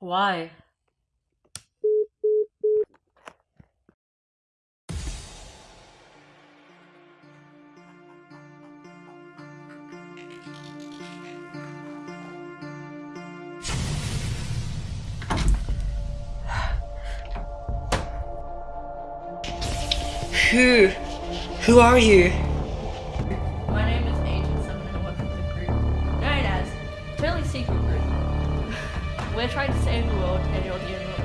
Why? Who? Who are you? We're trying to save the world and you're the only